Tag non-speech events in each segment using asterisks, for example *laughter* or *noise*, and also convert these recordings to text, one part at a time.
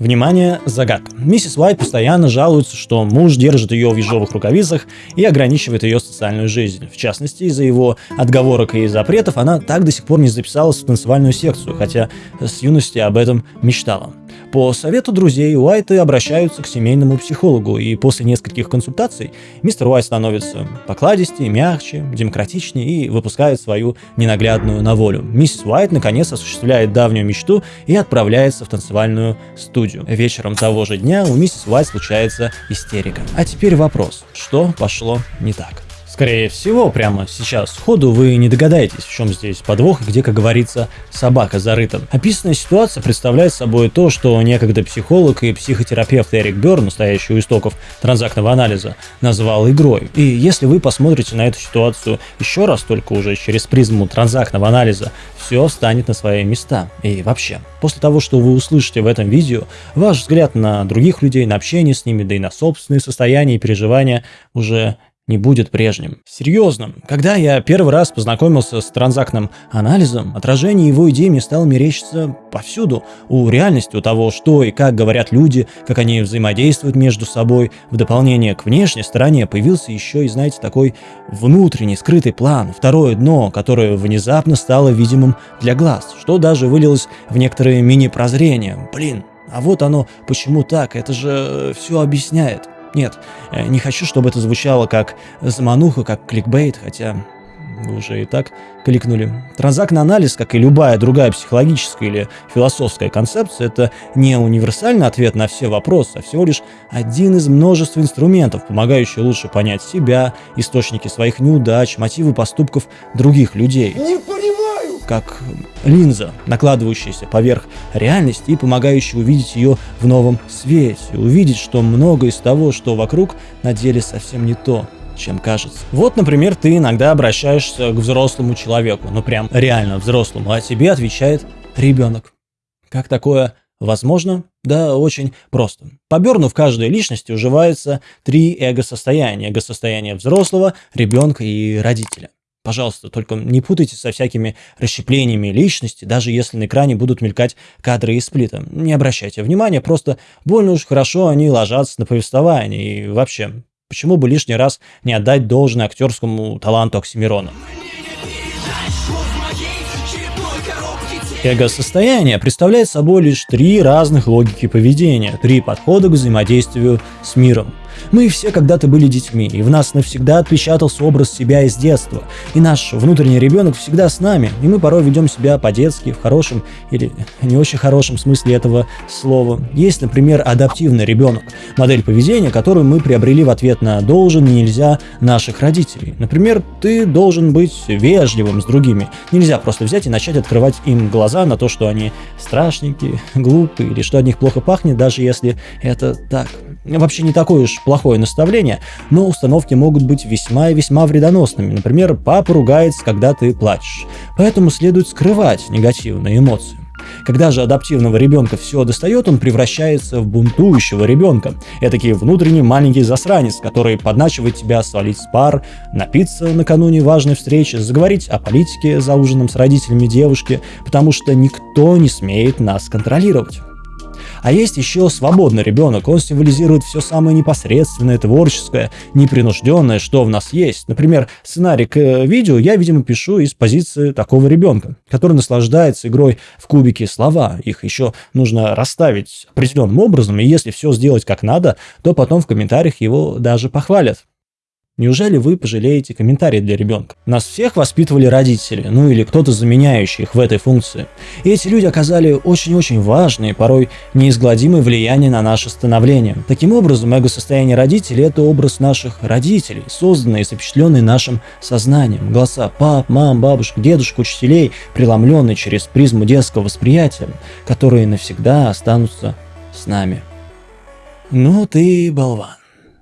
Внимание, загадка. Миссис Уайт постоянно жалуется, что муж держит ее в ежовых рукавицах и ограничивает ее социальную жизнь. В частности, из-за его отговорок и запретов она так до сих пор не записалась в танцевальную секцию, хотя с юности об этом мечтала. По совету друзей Уайты обращаются к семейному психологу, и после нескольких консультаций мистер Уайт становится покладистее, мягче, демократичнее и выпускает свою ненаглядную на волю. Миссис Уайт наконец осуществляет давнюю мечту и отправляется в танцевальную студию. Вечером того же дня у миссис Уайт случается истерика. А теперь вопрос, что пошло не так? Скорее всего, прямо сейчас сходу вы не догадаетесь, в чем здесь подвох и где, как говорится, собака зарыта. Описанная ситуация представляет собой то, что некогда психолог и психотерапевт Эрик Берн, настоящий у истоков транзактного анализа, назвал игрой. И если вы посмотрите на эту ситуацию еще раз, только уже через призму транзактного анализа, все станет на свои места. И вообще, после того, что вы услышите в этом видео, ваш взгляд на других людей, на общение с ними, да и на собственные состояния и переживания уже не будет прежним. Серьезно, когда я первый раз познакомился с транзактным анализом, отражение его идей мне стало мерещиться повсюду. У реальности, у того, что и как говорят люди, как они взаимодействуют между собой. В дополнение к внешней стороне появился еще и, знаете, такой внутренний скрытый план, второе дно, которое внезапно стало видимым для глаз, что даже вылилось в некоторые мини-прозрения. Блин, а вот оно почему так, это же все объясняет. Нет, э, не хочу, чтобы это звучало как замануха, как кликбейт, хотя вы уже и так кликнули. Транзактный анализ, как и любая другая психологическая или философская концепция, это не универсальный ответ на все вопросы, а всего лишь один из множества инструментов, помогающий лучше понять себя, источники своих неудач, мотивы поступков других людей. Не как линза, накладывающаяся поверх реальности и помогающая увидеть ее в новом свете, увидеть, что многое из того, что вокруг, на деле совсем не то, чем кажется. Вот, например, ты иногда обращаешься к взрослому человеку, ну прям реально взрослому, а тебе отвечает ребенок. Как такое возможно? Да, очень просто. По Берну в каждой личности уживается три эго-состояния. Эго-состояние взрослого, ребенка и родителя. Пожалуйста, только не путайте со всякими расщеплениями личности, даже если на экране будут мелькать кадры из сплита. Не обращайте внимания, просто больно уж хорошо они ложатся на повествование. И вообще, почему бы лишний раз не отдать должное актерскому таланту Оксимирона? Эго-состояние представляет собой лишь три разных логики поведения, три подхода к взаимодействию с миром. Мы все когда-то были детьми, и в нас навсегда отпечатался образ себя из детства. И наш внутренний ребенок всегда с нами, и мы порой ведем себя по-детски, в хорошем или не очень хорошем смысле этого слова. Есть, например, адаптивный ребенок, модель поведения, которую мы приобрели в ответ на «должен» и «нельзя» наших родителей. Например, ты должен быть вежливым с другими. Нельзя просто взять и начать открывать им глаза на то, что они страшненькие, глупые, или что от них плохо пахнет, даже если это так. Вообще не такое уж плохое наставление, но установки могут быть весьма и весьма вредоносными. Например, папа ругается, когда ты плачешь. Поэтому следует скрывать негативные эмоции. Когда же адаптивного ребенка все достает, он превращается в бунтующего ребенка. Этакий внутренний маленький засранец, который подначивает тебя свалить с пар, напиться накануне важной встречи, заговорить о политике за ужином с родителями девушки, потому что никто не смеет нас контролировать. А есть еще свободный ребенок, он символизирует все самое непосредственное, творческое, непринужденное, что в нас есть. Например, сценарий к э, видео я, видимо, пишу из позиции такого ребенка, который наслаждается игрой в кубики слова. Их еще нужно расставить определенным образом, и если все сделать как надо, то потом в комментариях его даже похвалят. Неужели вы пожалеете комментарии для ребенка? Нас всех воспитывали родители, ну или кто-то заменяющий их в этой функции. И эти люди оказали очень-очень важное, порой неизгладимое влияние на наше становление. Таким образом, эго-состояние родителей – это образ наших родителей, созданный и запечатленный нашим сознанием. Голоса пап, мам, бабушек, дедушек, учителей, преломленные через призму детского восприятия, которые навсегда останутся с нами. Ну ты болван,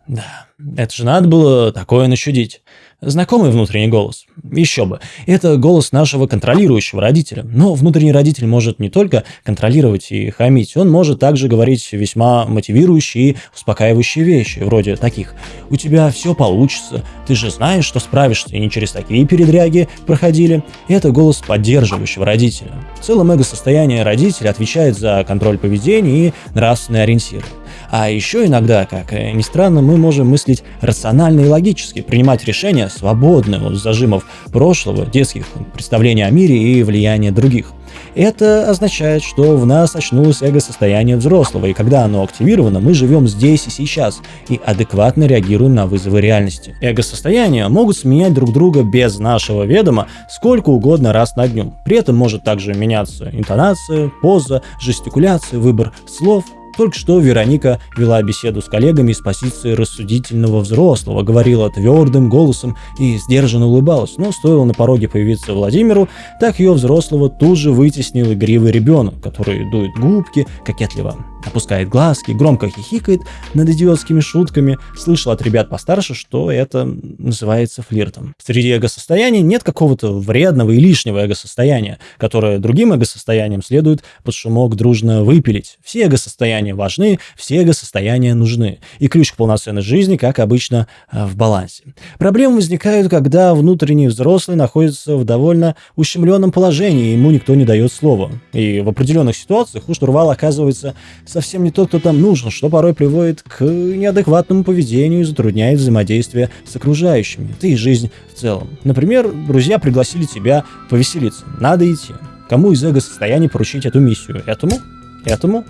да. Это же надо было такое начудить. Знакомый внутренний голос? Еще бы. Это голос нашего контролирующего родителя. Но внутренний родитель может не только контролировать и хамить, он может также говорить весьма мотивирующие и успокаивающие вещи, вроде таких «У тебя все получится, ты же знаешь, что справишься, и не через такие передряги проходили». Это голос поддерживающего родителя. В целом эго-состояние родителя отвечает за контроль поведения и нравственные ориентиры. А еще иногда, как ни странно, мы можем мыслить рационально и логически, принимать решения свободные от зажимов прошлого, детских представлений о мире и влияния других. Это означает, что в нас очнулось эго-состояние взрослого, и когда оно активировано, мы живем здесь и сейчас и адекватно реагируем на вызовы реальности. Эго-состояния могут сменять друг друга без нашего ведома сколько угодно раз на дню. При этом может также меняться интонация, поза, жестикуляция, выбор слов только что Вероника вела беседу с коллегами с позиции рассудительного взрослого, говорила твердым голосом и сдержанно улыбалась, но стоило на пороге появиться Владимиру, так ее взрослого тут же вытеснил игривый ребенок, который дует губки, кокетливо опускает глазки, громко хихикает над идиотскими шутками, слышал от ребят постарше, что это называется флиртом. Среди эго-состояний нет какого-то вредного и лишнего эго-состояния, которое другим эго-состояниям следует под шумок дружно выпилить. Все эго-состояния важны, все эго-состояния нужны. И ключ к полноценной жизни, как обычно, э, в балансе. Проблемы возникают, когда внутренний взрослый находится в довольно ущемленном положении, ему никто не дает слова. И в определенных ситуациях у штурвала оказывается совсем не тот, кто там нужен, что порой приводит к неадекватному поведению и затрудняет взаимодействие с окружающими, да и жизнь в целом. Например, друзья пригласили тебя повеселиться. Надо идти. Кому из эго-состояний поручить эту миссию? Этому? Этому?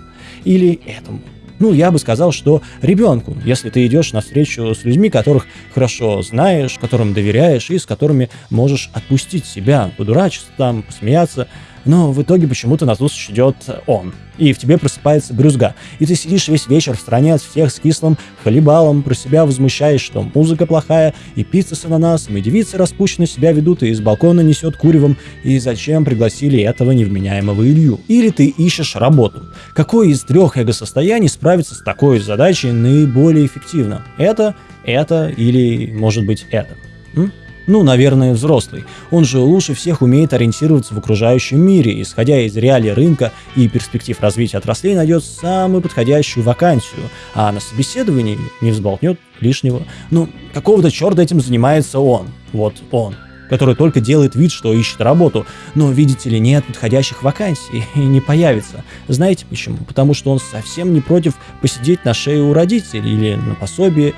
Или этому? Ну, я бы сказал, что ребенку, если ты идешь на встречу с людьми, которых хорошо знаешь, которым доверяешь и с которыми можешь отпустить себя, подурачиться там, посмеяться, но в итоге почему-то на зустрич идет он. И в тебе просыпается брюзга. И ты сидишь весь вечер в стране от всех с кислым хлебалом, про себя возмущаешь, что музыка плохая, и пицца с ананасом, и девицы распущенно себя ведут, и из балкона несет куревом, и зачем пригласили этого невменяемого Илью? Или ты ищешь работу. Какое из трех эго-состояний справится с такой задачей наиболее эффективно? Это, это или, может быть, это? М? Ну, наверное, взрослый. Он же лучше всех умеет ориентироваться в окружающем мире, исходя из реалий рынка и перспектив развития отраслей, найдет самую подходящую вакансию, а на собеседовании не взболтнет лишнего. Ну, какого-то черта этим занимается он. Вот он который только делает вид, что ищет работу, но, видите ли, нет подходящих вакансий *laughs* и не появится. Знаете почему? Потому что он совсем не против посидеть на шее у родителей или на пособие.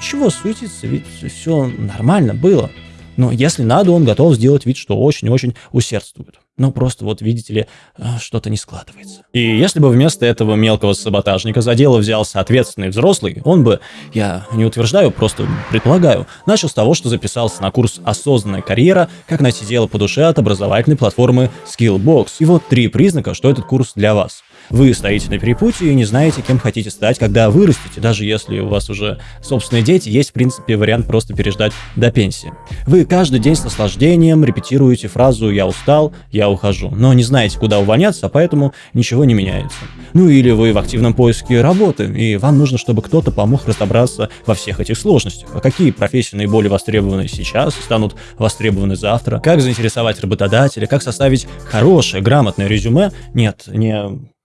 Чего суетиться, ведь все нормально было. Но если надо, он готов сделать вид, что очень-очень усердствует. Но просто вот, видите ли, э, что-то не складывается. И если бы вместо этого мелкого саботажника за дело взялся ответственный взрослый, он бы, я не утверждаю, просто предполагаю, начал с того, что записался на курс «Осознанная карьера. Как найти дело по душе» от образовательной платформы Skillbox. И вот три признака, что этот курс для вас. Вы стоите на перепутье и не знаете, кем хотите стать, когда вырастете, даже если у вас уже собственные дети, есть в принципе вариант просто переждать до пенсии. Вы каждый день с наслаждением репетируете фразу «я устал», «я ухожу», но не знаете, куда увольняться, а поэтому ничего не меняется. Ну или вы в активном поиске работы, и вам нужно, чтобы кто-то помог разобраться во всех этих сложностях. А какие профессии наиболее востребованы сейчас станут востребованы завтра? Как заинтересовать работодателя? Как составить хорошее, грамотное резюме? Нет, не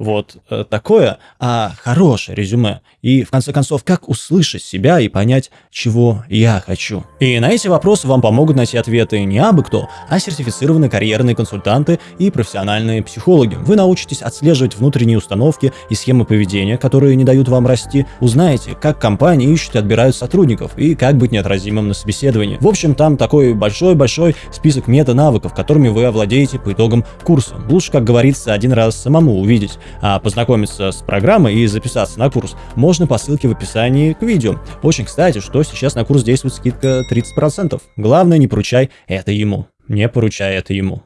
вот э, такое, а хорошее резюме. И, в конце концов, как услышать себя и понять, чего я хочу. И на эти вопросы вам помогут найти ответы не абы кто, а сертифицированные карьерные консультанты и профессиональные психологи. Вы научитесь отслеживать внутренние установки и схемы поведения, которые не дают вам расти, узнаете, как компании ищут и отбирают сотрудников, и как быть неотразимым на собеседовании. В общем, там такой большой-большой список мета-навыков, которыми вы овладеете по итогам курса. Лучше, как говорится, один раз самому увидеть а познакомиться с программой и записаться на курс можно по ссылке в описании к видео. Очень кстати, что сейчас на курс действует скидка 30%. Главное, не поручай это ему. Не поручай это ему.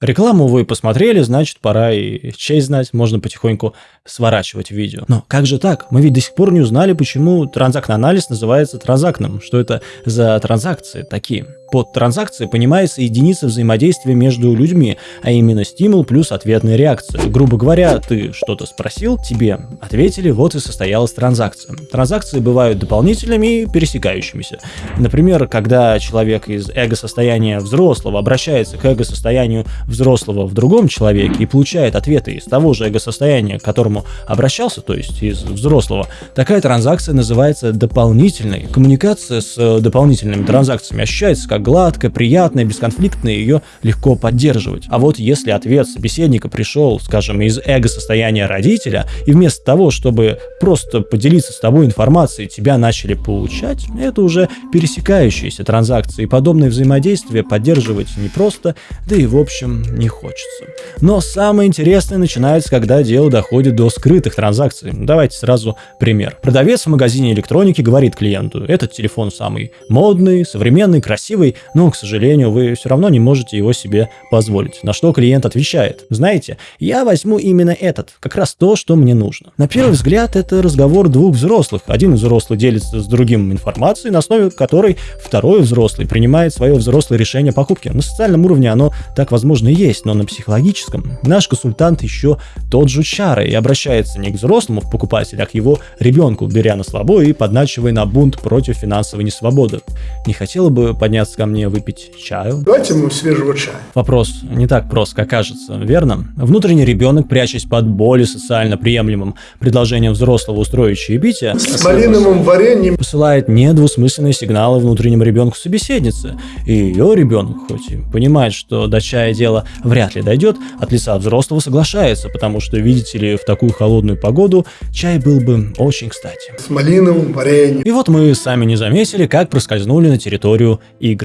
Рекламу вы посмотрели, значит, пора и честь знать, можно потихоньку сворачивать видео. Но как же так? Мы ведь до сих пор не узнали, почему транзактный анализ называется транзактным. Что это за транзакции такие? Под транзакцией понимается единица взаимодействия между людьми, а именно стимул плюс ответная реакция. Грубо говоря, ты что-то спросил, тебе ответили, вот и состоялась транзакция. Транзакции бывают дополнительными и пересекающимися. Например, когда человек из эго-состояния взрослого обращается к эго-состоянию взрослого в другом человеке и получает ответы из того же эго-состояния, к которому обращался, то есть из взрослого, такая транзакция называется дополнительной. Коммуникация с дополнительными транзакциями ощущается как гладкая, приятная, бесконфликтная, ее легко поддерживать. А вот если ответ собеседника пришел, скажем, из эго-состояния родителя, и вместо того, чтобы просто поделиться с тобой информацией, тебя начали получать, это уже пересекающиеся транзакции. Подобное взаимодействие поддерживать непросто, да и в общем не хочется. Но самое интересное начинается, когда дело доходит до скрытых транзакций. Давайте сразу пример. Продавец в магазине электроники говорит клиенту, этот телефон самый модный, современный, красивый, но, к сожалению, вы все равно не можете его себе позволить. На что клиент отвечает, знаете, я возьму именно этот, как раз то, что мне нужно. На первый взгляд, это разговор двух взрослых. Один взрослый делится с другим информацией, на основе которой второй взрослый принимает свое взрослое решение покупки. На социальном уровне оно так возможно и есть, но на психологическом наш консультант еще тот же чара и обращается не к взрослому в покупателя, а к его ребенку, беря на слабо и подначивая на бунт против финансовой несвободы. Не хотела бы подняться ко мне выпить чаю? Давайте ему свежего чая. Вопрос не так прост, как кажется, верно? Внутренний ребенок, прячась под более социально приемлемым предложением взрослого устроить чаепитие, С малиновым вареньем. посылает недвусмысленные сигналы внутреннему ребенку собеседницы. И ее ребенок, хоть и понимает, что до чая дело вряд ли дойдет, от лица взрослого соглашается, потому что, видите ли, в такую холодную погоду чай был бы очень кстати. С малиновым вареньем. И вот мы сами не заметили, как проскользнули на территорию игр.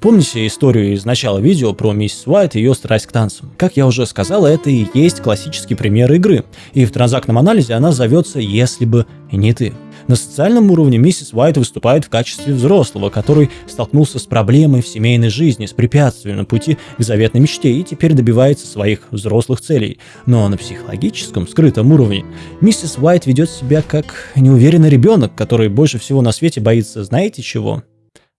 Помните историю из начала видео про миссис Уайт и ее страсть к танцам? Как я уже сказал, это и есть классический пример игры. И в транзактном анализе она зовется «Если бы не ты». На социальном уровне миссис Уайт выступает в качестве взрослого, который столкнулся с проблемой в семейной жизни, с препятствием на пути к заветной мечте и теперь добивается своих взрослых целей. Но на психологическом, скрытом уровне миссис Уайт ведет себя как неуверенный ребенок, который больше всего на свете боится знаете чего?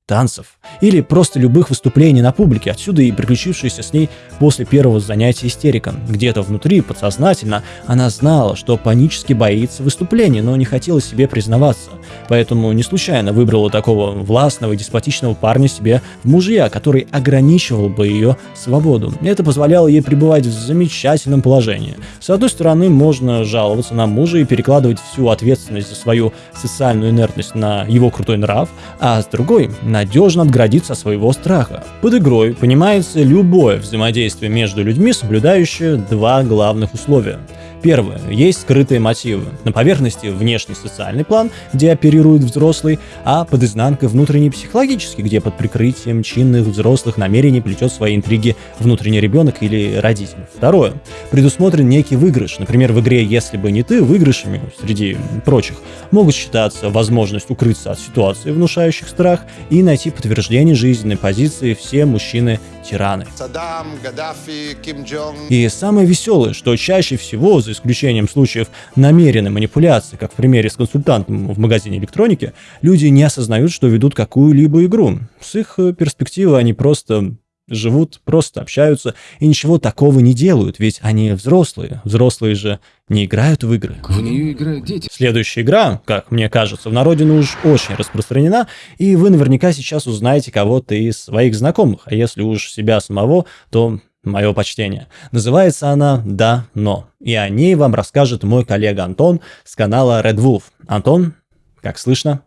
Танцев или просто любых выступлений на публике, отсюда и приключившаяся с ней после первого занятия истерика. Где-то внутри, подсознательно, она знала, что панически боится выступлений, но не хотела себе признаваться. Поэтому не случайно выбрала такого властного и деспотичного парня себе в мужья, который ограничивал бы ее свободу. Это позволяло ей пребывать в замечательном положении. С одной стороны, можно жаловаться на мужа и перекладывать всю ответственность за свою социальную инертность на его крутой нрав, а с другой – надежно отгородиться от своего страха. Под игрой понимается любое взаимодействие между людьми, соблюдающее два главных условия. Первое. Есть скрытые мотивы. На поверхности внешний социальный план, где оперирует взрослый, а под изнанкой внутренний психологический, где под прикрытием чинных взрослых намерений плетет свои интриги внутренний ребенок или родитель. Второе. Предусмотрен некий выигрыш. Например, в игре «Если бы не ты» выигрышами, среди прочих, могут считаться возможность укрыться от ситуации, внушающих страх, и найти подтверждение жизненной позиции все мужчины-тираны. Саддам, Гаддафи, Ким Джонг. И самое веселое, что чаще всего, за исключением случаев намеренной манипуляции, как в примере с консультантом в магазине электроники, люди не осознают, что ведут какую-либо игру. С их э, перспективы они просто живут, просто общаются и ничего такого не делают, ведь они взрослые. Взрослые же не играют в игры. В нее играют дети. Следующая игра, как мне кажется, в народе ну уж очень распространена, и вы наверняка сейчас узнаете кого-то из своих знакомых, а если уж себя самого, то мое почтение. Называется она «Да, но». И о ней вам расскажет мой коллега Антон с канала Red Wolf. Антон, как слышно?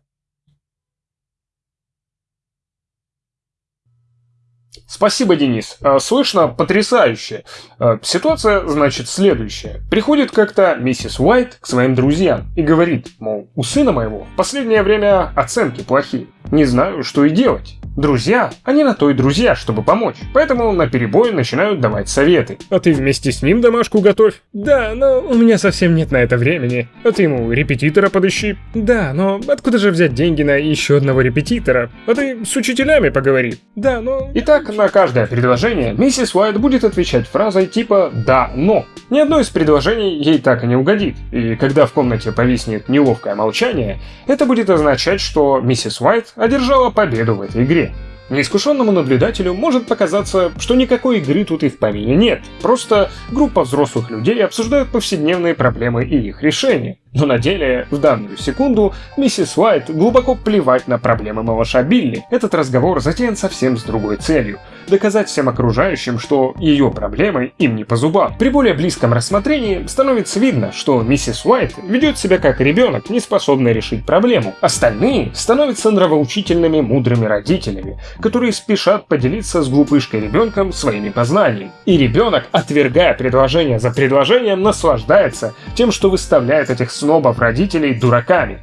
Спасибо, Денис. А, Слышно потрясающе. А, Ситуация, значит, следующая. Приходит как-то миссис Уайт к своим друзьям и говорит, мол, у сына моего в последнее время оценки плохие. Не знаю, что и делать. Друзья, они на то и друзья, чтобы помочь. Поэтому на перебой начинают давать советы. А ты вместе с ним домашку готовь? Да, но у меня совсем нет на это времени. А ты ему репетитора подыщи? Да, но откуда же взять деньги на еще одного репетитора? А ты с учителями поговори. Да, но... Итак, на каждое предложение миссис Уайт будет отвечать фразой типа «да, но». Ни одно из предложений ей так и не угодит, и когда в комнате повиснет неловкое молчание, это будет означать, что миссис Уайт одержала победу в этой игре. Неискушенному наблюдателю может показаться, что никакой игры тут и в помине нет. Просто группа взрослых людей обсуждают повседневные проблемы и их решения. Но на деле, в данную секунду, миссис Уайт глубоко плевать на проблемы малыша Билли. Этот разговор затеян совсем с другой целью – доказать всем окружающим, что ее проблемы им не по зубам. При более близком рассмотрении становится видно, что миссис Уайт ведет себя как ребенок, не способный решить проблему. Остальные становятся нравоучительными мудрыми родителями, которые спешат поделиться с глупышкой ребенком своими познаниями. И ребенок, отвергая предложение за предложением, наслаждается тем, что выставляет этих снобов родителей дураками.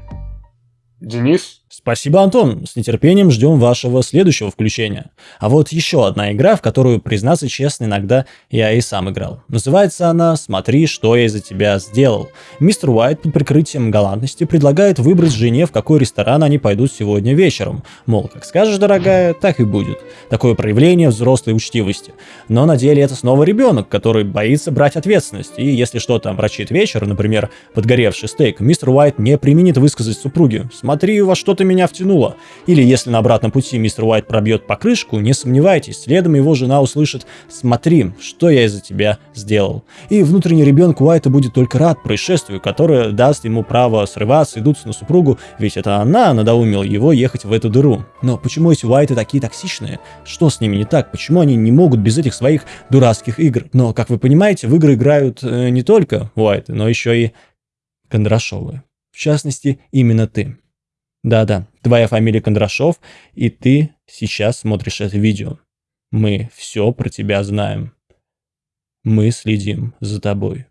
Денис? Спасибо, Антон. С нетерпением ждем вашего следующего включения. А вот еще одна игра, в которую, признаться честно, иногда я и сам играл. Называется она «Смотри, что я из-за тебя сделал». Мистер Уайт под прикрытием галантности предлагает выбрать жене, в какой ресторан они пойдут сегодня вечером. Мол, как скажешь, дорогая, так и будет. Такое проявление взрослой учтивости. Но на деле это снова ребенок, который боится брать ответственность. И если что-то омрачит вечер, например, подгоревший стейк, мистер Уайт не применит высказать супруге «Смотри, во что ты меня втянула». Или если на обратном пути мистер Уайт пробьет покрышку, не сомневайтесь, следом его жена услышит «Смотри, что я из-за тебя сделал». И внутренний ребенок Уайта будет только рад происшествию, которое даст ему право срываться и дуться на супругу, ведь это она надоумила его ехать в эту дыру. Но почему эти Уайты такие токсичные? Что с ними не так? Почему они не могут без этих своих дурацких игр? Но, как вы понимаете, в игры играют э, не только Уайты, но еще и Кондрашовы. В частности, именно ты. Да-да, твоя фамилия Кондрашов, и ты сейчас смотришь это видео. Мы все про тебя знаем. Мы следим за тобой.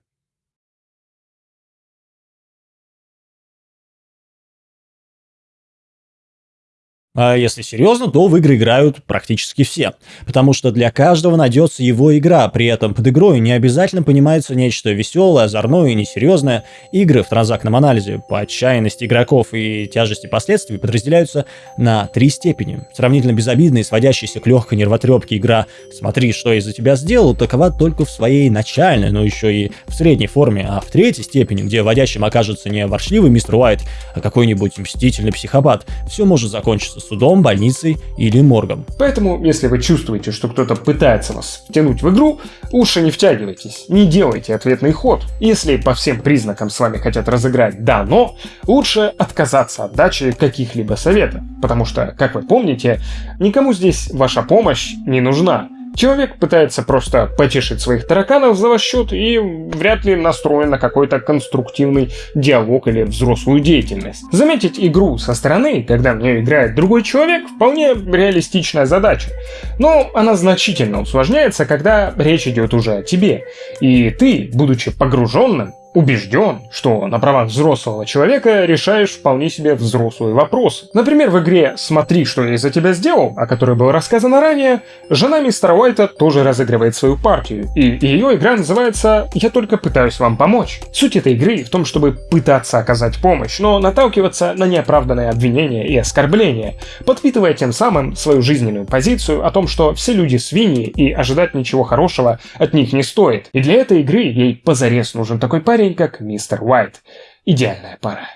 А если серьезно, то в игры играют практически все. Потому что для каждого найдется его игра, при этом под игрой не обязательно понимается нечто веселое, озорное и несерьезное. Игры в транзактном анализе по отчаянности игроков и тяжести последствий подразделяются на три степени. Сравнительно безобидная и сводящаяся к легкой нервотрепке игра «Смотри, что я за тебя сделал» такова только в своей начальной, но еще и в средней форме, а в третьей степени, где водящим окажется не ворчливый мистер Уайт, а какой-нибудь мстительный психопат, все может закончиться судом, больницей или моргом. Поэтому, если вы чувствуете, что кто-то пытается вас втянуть в игру, лучше не втягивайтесь, не делайте ответный ход. Если по всем признакам с вами хотят разыграть «да, но», лучше отказаться от дачи каких-либо советов, потому что, как вы помните, никому здесь ваша помощь не нужна. Человек пытается просто потешить своих тараканов за ваш счет и вряд ли настроен на какой-то конструктивный диалог или взрослую деятельность. Заметить игру со стороны, когда в нее играет другой человек, вполне реалистичная задача. Но она значительно усложняется, когда речь идет уже о тебе. И ты, будучи погруженным, убежден, что на правах взрослого человека решаешь вполне себе взрослые вопросы. Например, в игре «Смотри, что я из-за тебя сделал», о которой было рассказано ранее, жена мистера Уайта тоже разыгрывает свою партию, и ее игра называется «Я только пытаюсь вам помочь». Суть этой игры в том, чтобы пытаться оказать помощь, но наталкиваться на неоправданные обвинения и оскорбления, подпитывая тем самым свою жизненную позицию о том, что все люди свиньи и ожидать ничего хорошего от них не стоит. И для этой игры ей позарез нужен такой парень, как мистер Уайт. Идеальная пара.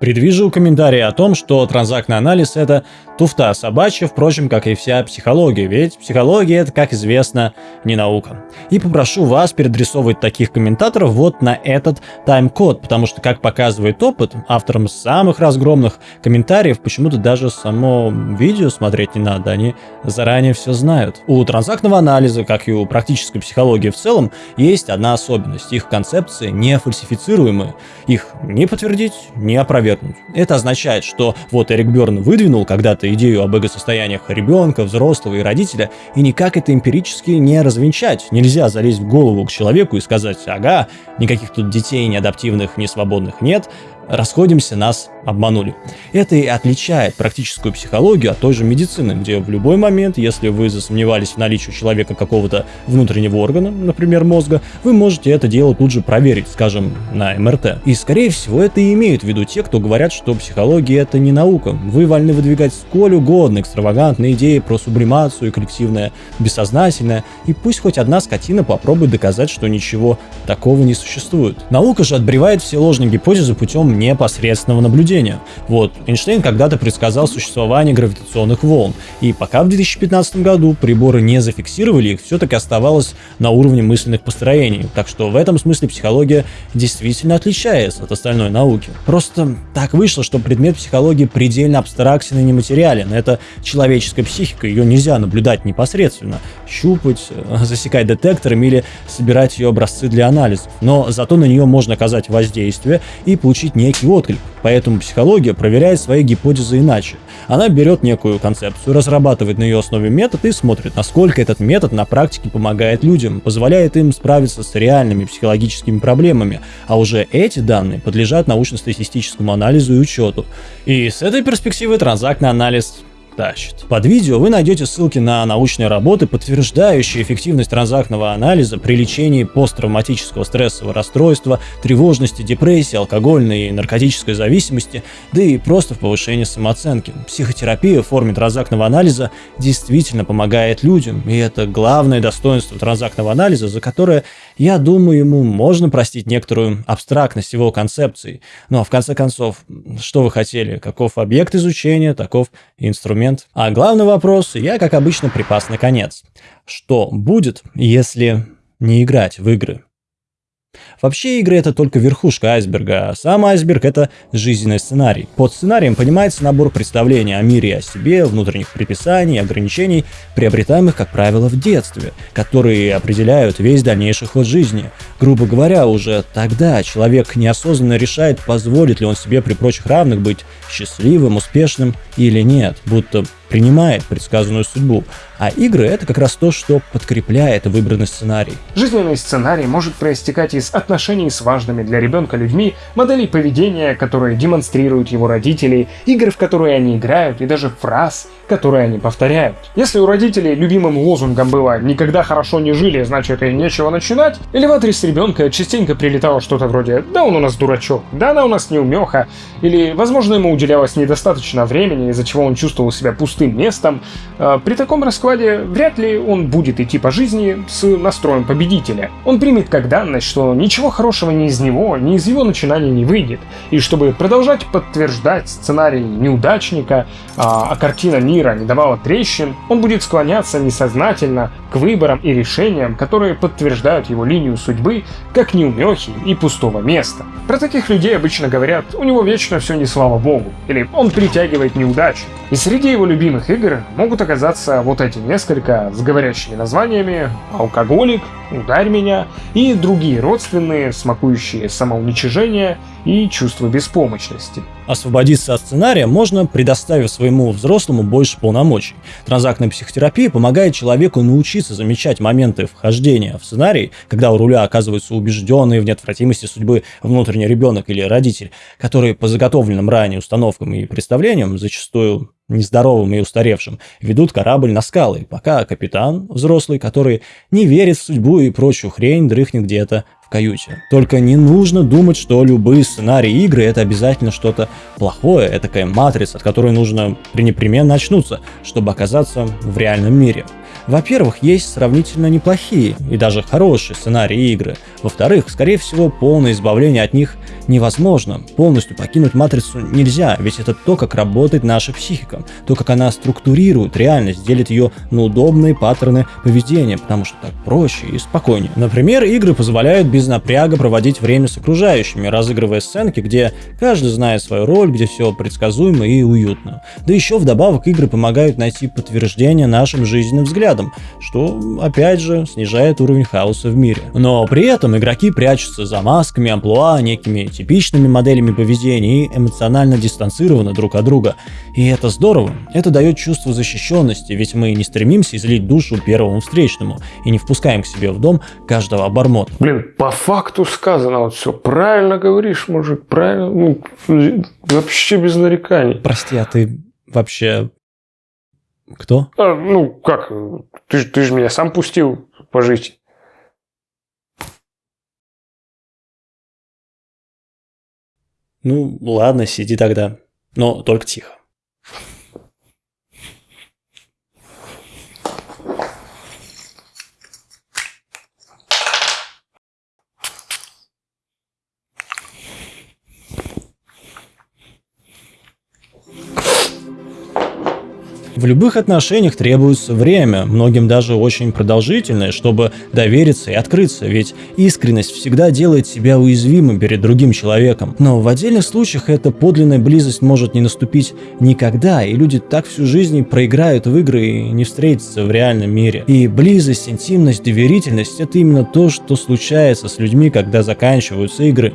Предвижу комментарии о том, что транзактный анализ это туфта собачья, впрочем, как и вся психология, ведь психология это, как известно, не наука. И попрошу вас передрисовывать таких комментаторов вот на этот тайм-код, потому что, как показывает опыт, авторам самых разгромных комментариев почему-то даже само видео смотреть не надо, они заранее все знают. У транзактного анализа, как и у практической психологии в целом, есть одна особенность. Их концепции не фальсифицируемы. Их не подтвердить, не опровергнуть опровергнуть. Это означает, что вот Эрик Берн выдвинул когда-то идею об эго-состояниях ребенка, взрослого и родителя, и никак это эмпирически не развенчать. Нельзя залезть в голову к человеку и сказать, ага, никаких тут детей неадаптивных, несвободных нет, расходимся, нас обманули. Это и отличает практическую психологию от той же медицины, где в любой момент, если вы засомневались в наличии у человека какого-то внутреннего органа, например, мозга, вы можете это дело тут же проверить, скажем, на МРТ. И, скорее всего, это и имеют в виду те, кто говорят, что психология это не наука. Вы вольны выдвигать сколь угодно экстравагантные идеи про сублимацию и коллективное бессознательное, и пусть хоть одна скотина попробует доказать, что ничего такого не существует. Наука же отбревает все ложные гипотезы путем непосредственного наблюдения. Вот, Эйнштейн когда-то предсказал существование гравитационных волн, и пока в 2015 году приборы не зафиксировали их, все-таки оставалось на уровне мысленных построений. Так что в этом смысле психология действительно отличается от остальной науки. Просто так вышло, что предмет психологии предельно абстрактен и нематериален. Это человеческая психика, ее нельзя наблюдать непосредственно, щупать, э, засекать детектором или собирать ее образцы для анализов. Но зато на нее можно оказать воздействие и получить некий отклик. Поэтому психология проверяет свои гипотезы иначе. Она берет некую концепцию, разрабатывает на ее основе метод и смотрит, насколько этот метод на практике помогает людям, позволяет им справиться с реальными психологическими проблемами, а уже эти данные подлежат научно-статистическому анализу и учету. И с этой перспективы транзактный анализ тащит. Под видео вы найдете ссылки на научные работы, подтверждающие эффективность транзактного анализа при лечении посттравматического стрессового расстройства, тревожности, депрессии, алкогольной и наркотической зависимости, да и просто в повышении самооценки. Психотерапия в форме транзактного анализа действительно помогает людям, и это главное достоинство транзактного анализа, за которое, я думаю, ему можно простить некоторую абстрактность его концепций. Ну а в конце концов, что вы хотели? Каков объект изучения, таков инструмент момент. А главный вопрос я, как обычно, припас на конец. Что будет, если не играть в игры? Вообще игры это только верхушка айсберга, а сам айсберг это жизненный сценарий. Под сценарием понимается набор представлений о мире и о себе, внутренних предписаний ограничений, приобретаемых, как правило, в детстве, которые определяют весь дальнейший ход жизни. Грубо говоря, уже тогда человек неосознанно решает, позволит ли он себе при прочих равных быть счастливым, успешным или нет, будто принимает предсказанную судьбу, а игры — это как раз то, что подкрепляет выбранный сценарий. Жизненный сценарий может проистекать из отношений с важными для ребенка людьми, моделей поведения, которые демонстрируют его родители, игр, в которые они играют, и даже фраз, которые они повторяют. Если у родителей любимым лозунгом было «никогда хорошо не жили, значит и нечего начинать», или в адрес ребенка частенько прилетало что-то вроде «да он у нас дурачок», «да она у нас неумеха», или, возможно, ему уделялось недостаточно времени, из-за чего он чувствовал себя пустым пустым местом, э, при таком раскладе вряд ли он будет идти по жизни с настроем победителя. Он примет как данность, что ничего хорошего ни из него, ни из его начинаний не выйдет, и чтобы продолжать подтверждать сценарий неудачника, а, а картина мира не давала трещин, он будет склоняться несознательно к выборам и решениям, которые подтверждают его линию судьбы как неумехи и пустого места. Про таких людей обычно говорят, у него вечно все не слава богу, или он притягивает неудачи. И среди его любимых игр могут оказаться вот эти несколько с говорящими названиями «Алкоголик», «Ударь меня» и другие родственные, смакующие самоуничижение и чувство беспомощности. Освободиться от сценария можно, предоставив своему взрослому больше полномочий. Транзактная психотерапия помогает человеку научиться замечать моменты вхождения в сценарий, когда у руля оказывается убежденный в неотвратимости судьбы внутренний ребенок или родитель, который по заготовленным ранее установкам и представлениям зачастую нездоровым и устаревшим, ведут корабль на скалы, пока капитан, взрослый, который не верит в судьбу и прочую хрень, дрыхнет где-то в каюте. Только не нужно думать, что любые сценарии игры это обязательно что-то плохое, это такая матрица, от которой нужно пренепременно очнуться, чтобы оказаться в реальном мире. Во-первых, есть сравнительно неплохие и даже хорошие сценарии игры. Во-вторых, скорее всего, полное избавление от них невозможно. Полностью покинуть матрицу нельзя, ведь это то, как работает наша психика, то, как она структурирует реальность, делит ее на удобные паттерны поведения, потому что так проще и спокойнее. Например, игры позволяют без напряга проводить время с окружающими, разыгрывая сценки, где каждый знает свою роль, где все предсказуемо и уютно. Да еще вдобавок игры помогают найти подтверждение нашим жизненным взглядам, рядом, что, опять же, снижает уровень хаоса в мире. Но при этом игроки прячутся за масками, амплуа, некими типичными моделями поведения и эмоционально дистанцированы друг от друга. И это здорово. Это дает чувство защищенности, ведь мы не стремимся излить душу первому встречному и не впускаем к себе в дом каждого обормота. Блин, по факту сказано вот все. Правильно говоришь, мужик, правильно. Ну, вообще без нареканий. Прости, а ты вообще кто? А, ну, как? Ты, ты же меня сам пустил пожить. Ну, ладно, сиди тогда. Но только тихо. В любых отношениях требуется время, многим даже очень продолжительное, чтобы довериться и открыться, ведь искренность всегда делает себя уязвимым перед другим человеком. Но в отдельных случаях эта подлинная близость может не наступить никогда, и люди так всю жизнь проиграют в игры и не встретятся в реальном мире. И близость, интимность, доверительность – это именно то, что случается с людьми, когда заканчиваются игры.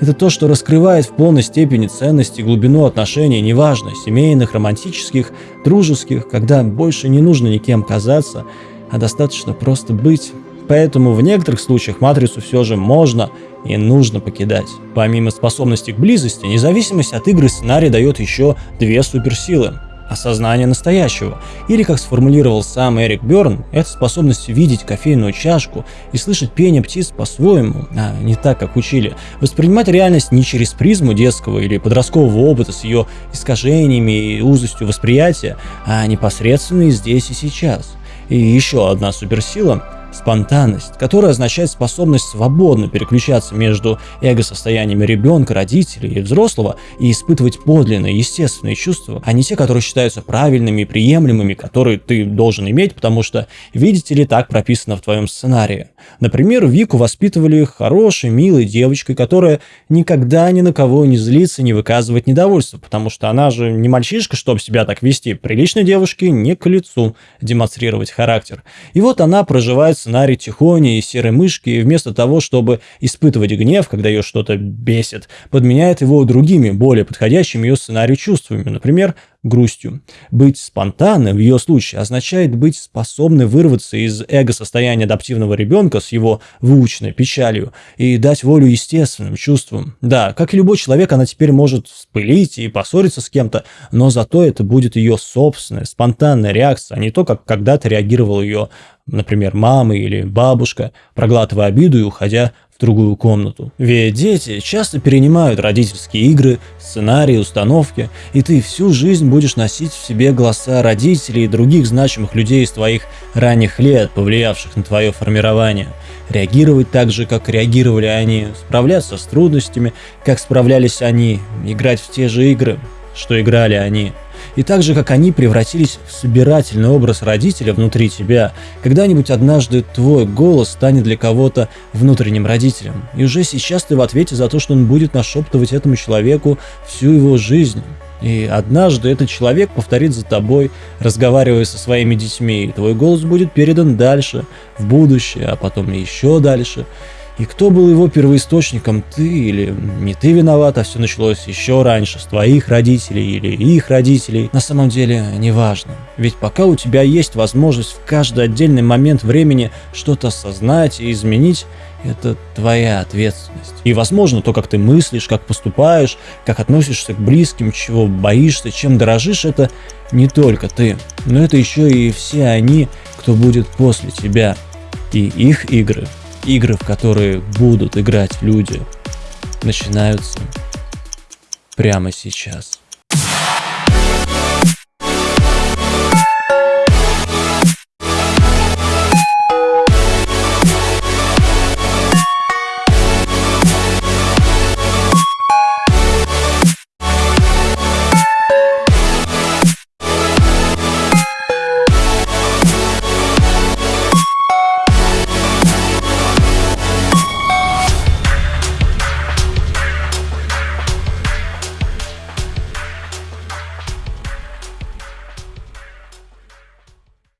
Это то, что раскрывает в полной степени ценность и глубину отношений, неважно, семейных, романтических, дружеских, когда больше не нужно никем казаться, а достаточно просто быть. Поэтому в некоторых случаях матрицу все же можно и нужно покидать. Помимо способности к близости, независимость от игры сценарий дает еще две суперсилы осознание настоящего. Или, как сформулировал сам Эрик Берн, это способность видеть кофейную чашку и слышать пение птиц по-своему, а не так, как учили. Воспринимать реальность не через призму детского или подросткового опыта с ее искажениями и узостью восприятия, а непосредственно и здесь и сейчас. И еще одна суперсила спонтанность, которая означает способность свободно переключаться между эго-состояниями ребенка, родителей и взрослого и испытывать подлинные, естественные чувства, а не те, которые считаются правильными и приемлемыми, которые ты должен иметь, потому что, видите ли, так прописано в твоем сценарии. Например, Вику воспитывали хорошей, милой девочкой, которая никогда ни на кого не злится, не выказывает недовольства, потому что она же не мальчишка, чтобы себя так вести. Приличной девушке не к лицу демонстрировать характер. И вот она проживает сценарий тихони и серой мышки, и вместо того, чтобы испытывать гнев, когда ее что-то бесит, подменяет его другими, более подходящими ее сценарию чувствами, например, грустью. Быть спонтанным в ее случае означает быть способной вырваться из эго-состояния адаптивного ребенка с его выученной печалью и дать волю естественным чувствам. Да, как и любой человек, она теперь может вспылить и поссориться с кем-то, но зато это будет ее собственная, спонтанная реакция, а не то, как когда-то реагировал ее, например, мама или бабушка, проглатывая обиду и уходя другую комнату. Ведь дети часто перенимают родительские игры, сценарии, установки, и ты всю жизнь будешь носить в себе голоса родителей и других значимых людей из твоих ранних лет, повлиявших на твое формирование. Реагировать так же, как реагировали они, справляться с трудностями, как справлялись они, играть в те же игры, что играли они – и так же, как они превратились в собирательный образ родителя внутри тебя, когда-нибудь однажды твой голос станет для кого-то внутренним родителем. И уже сейчас ты в ответе за то, что он будет нашептывать этому человеку всю его жизнь. И однажды этот человек повторит за тобой, разговаривая со своими детьми, и твой голос будет передан дальше, в будущее, а потом еще дальше. И кто был его первоисточником, ты или не ты виноват, а все началось еще раньше, с твоих родителей или их родителей, на самом деле неважно. Ведь пока у тебя есть возможность в каждый отдельный момент времени что-то осознать и изменить, это твоя ответственность. И, возможно, то, как ты мыслишь, как поступаешь, как относишься к близким, чего боишься, чем дорожишь, это не только ты, но это еще и все они, кто будет после тебя. И их игры игры, в которые будут играть люди, начинаются прямо сейчас.